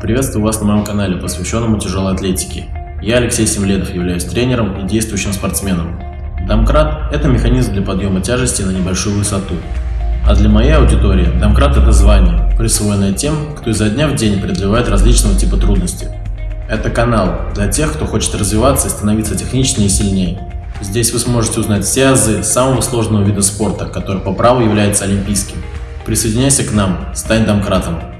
Приветствую вас на моем канале, посвященному тяжелой атлетике. Я Алексей Семледов, являюсь тренером и действующим спортсменом. Дамкрат – это механизм для подъема тяжести на небольшую высоту. А для моей аудитории домкрат – это звание, присвоенное тем, кто изо дня в день преодолевает различного типа трудности. Это канал для тех, кто хочет развиваться и становиться техничнее и сильнее. Здесь вы сможете узнать все азы самого сложного вида спорта, который по праву является олимпийским. Присоединяйся к нам, стань домкратом.